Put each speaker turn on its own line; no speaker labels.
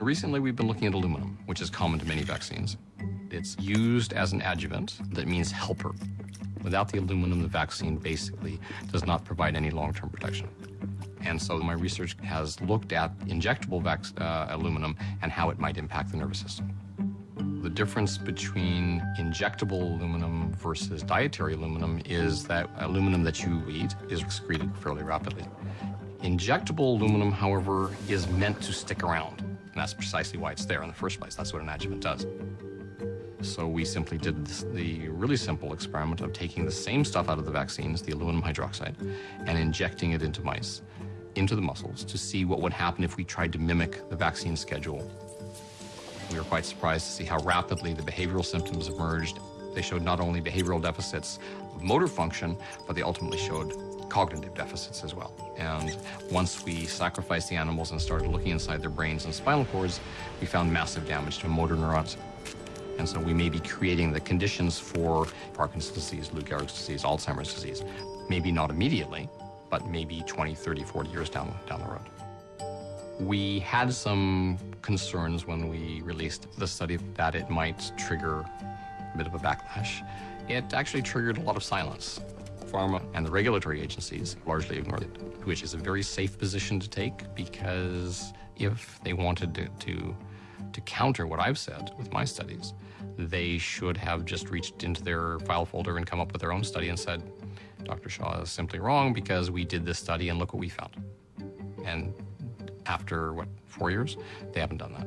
Recently, we've been looking at aluminum, which is common to many vaccines. It's used as an adjuvant that means helper. Without the aluminum, the vaccine basically does not provide any long-term protection. And so my research has looked at injectable uh, aluminum and how it might impact the nervous system. The difference between injectable aluminum versus dietary aluminum is that aluminum that you eat is excreted fairly rapidly. Injectable aluminum, however, is meant to stick around. And that's precisely why it's there in the first place. That's what an adjuvant does. So we simply did this, the really simple experiment of taking the same stuff out of the vaccines, the aluminum hydroxide, and injecting it into mice, into the muscles, to see what would happen if we tried to mimic the vaccine schedule. We were quite surprised to see how rapidly the behavioral symptoms emerged. They showed not only behavioral deficits of motor function, but they ultimately showed cognitive deficits as well. And once we sacrificed the animals and started looking inside their brains and spinal cords, we found massive damage to motor neurons. And so we may be creating the conditions for Parkinson's disease, Lou Gehrig's disease, Alzheimer's disease. Maybe not immediately, but maybe 20, 30, 40 years down, down the road. We had some concerns when we released the study that it might trigger a bit of a backlash. It actually triggered a lot of silence. Pharma and the regulatory agencies largely ignored it, which is a very safe position to take because if they wanted to, to to counter what I've said with my studies, they should have just reached into their file folder and come up with their own study and said, Dr. Shaw is simply wrong because we did this study and look what we found. And after, what, four years? They haven't done that.